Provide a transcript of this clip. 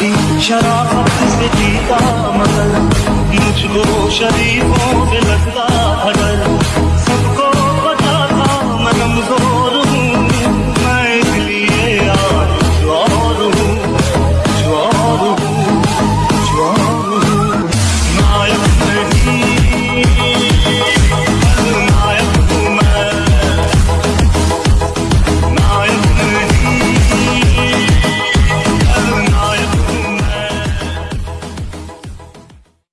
थी शराब से जीता मगर मुझको शरीफों में लगता